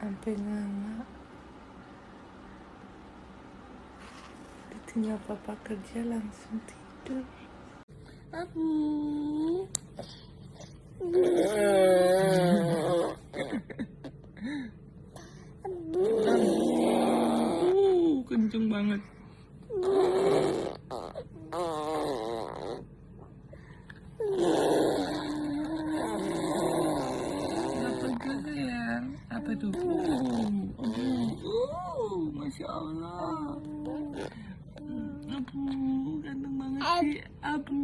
sampai nganga ditinggal papa kerja langsung tidur. Abu. Kenceng banget ya? Apa itu? Oh, oh, masya Allah. Abu, ganteng banget sih. Abu,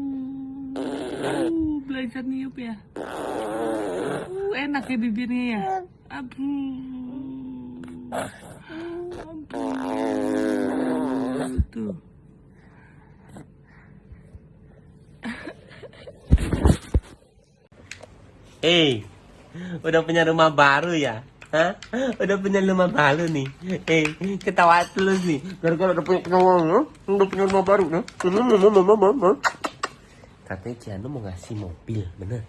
Abu, belajar niup ya. Uh, enak ya bibirnya ya. Abu, Abu, tuh. Eh, udah punya rumah baru ya? Hah? Udah punya rumah baru nih. Eh, ketawa terus nih. Gara-gara udah punya rumah, udah punya rumah baru. Nah. Katanya Ciano mau ngasih mobil, bener?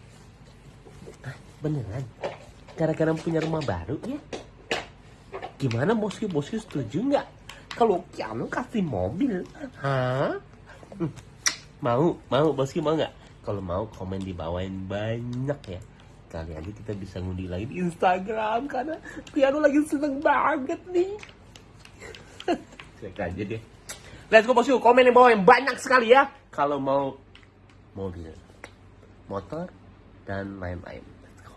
Ah, beneran? Gara-gara punya rumah baru ya? Gimana bosku bosku setuju nggak? Kalau Ciano kasih mobil, hah? Hmm, Mau, mau bosku mau nggak? Kalau mau komen di bawain banyak ya. Kali aja kita bisa ngundi lagi di Instagram karena Piano lagi seneng banget nih. Cek aja deh. Let's go bosku, komen di bawah yang banyak sekali ya. Kalau mau mobil, motor, dan lain-lain. Let's go.